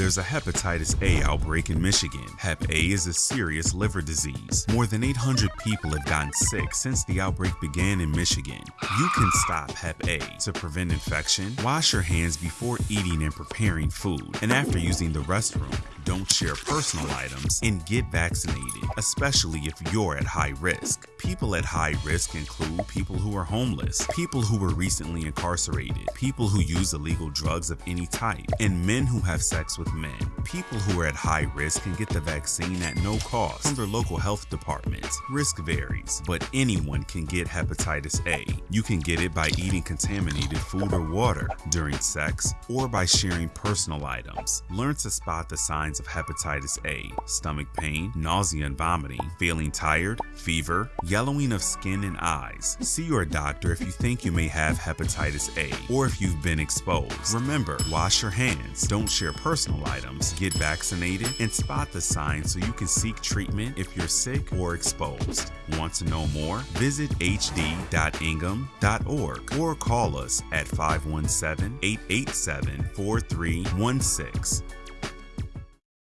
There's a hepatitis A outbreak in Michigan. Hep A is a serious liver disease. More than 800 people have gotten sick since the outbreak began in Michigan. You can stop Hep A. To prevent infection, wash your hands before eating and preparing food, and after using the restroom. Don't share personal items and get vaccinated, especially if you're at high risk. People at high risk include people who are homeless, people who were recently incarcerated, people who use illegal drugs of any type, and men who have sex with men. People who are at high risk can get the vaccine at no cost from their local health departments. Risk varies, but anyone can get hepatitis A. You can get it by eating contaminated food or water during sex or by sharing personal items. Learn to spot the signs of hepatitis A stomach pain, nausea and vomiting, feeling tired, fever, yellowing of skin and eyes. See your doctor if you think you may have hepatitis A or if you've been exposed. Remember, wash your hands, don't share personal items, get vaccinated, and spot the signs so you can seek treatment if you're sick or exposed. Want to know more? Visit hd.ingham.org or call us at 517 887 4316.